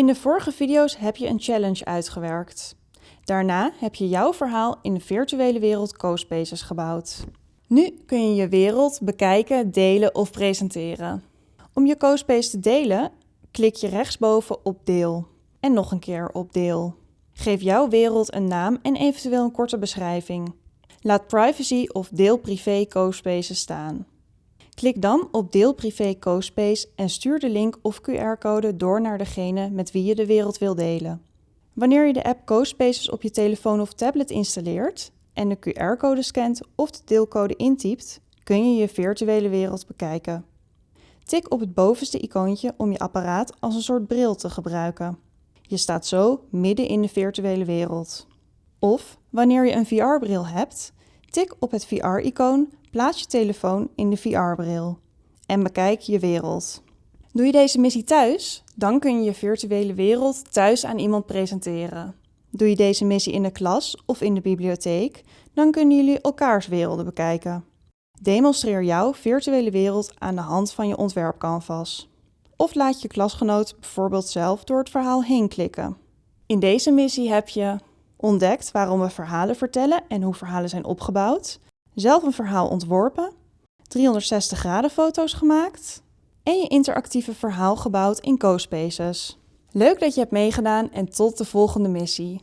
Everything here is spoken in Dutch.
In de vorige video's heb je een challenge uitgewerkt. Daarna heb je jouw verhaal in de virtuele wereld CoSpaces gebouwd. Nu kun je je wereld bekijken, delen of presenteren. Om je CoSpace te delen, klik je rechtsboven op Deel en nog een keer op Deel. Geef jouw wereld een naam en eventueel een korte beschrijving. Laat privacy of deel privé CoSpaces staan. Klik dan op Deel privé CoSpace en stuur de link of QR-code door naar degene met wie je de wereld wil delen. Wanneer je de app CoSpaces op je telefoon of tablet installeert en de QR-code scant of de deelcode intypt, kun je je virtuele wereld bekijken. Tik op het bovenste icoontje om je apparaat als een soort bril te gebruiken. Je staat zo midden in de virtuele wereld. Of wanneer je een VR-bril hebt, tik op het VR-icoon, plaats je telefoon in de VR-bril en bekijk je wereld. Doe je deze missie thuis, dan kun je je virtuele wereld thuis aan iemand presenteren. Doe je deze missie in de klas of in de bibliotheek, dan kunnen jullie elkaars werelden bekijken. Demonstreer jouw virtuele wereld aan de hand van je ontwerpcanvas. Of laat je klasgenoot bijvoorbeeld zelf door het verhaal heen klikken. In deze missie heb je ontdekt waarom we verhalen vertellen en hoe verhalen zijn opgebouwd, zelf een verhaal ontworpen, 360 graden foto's gemaakt en je interactieve verhaal gebouwd in CoSpaces. Leuk dat je hebt meegedaan en tot de volgende missie.